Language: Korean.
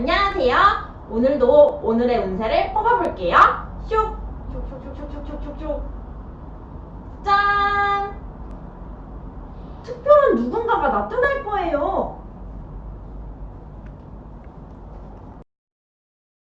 안녕하세요. 오늘도 오늘의 운세를 뽑아볼게요. 슉! 슉슉슉슉슉슉슉 짠! 특별한 누군가가 나타날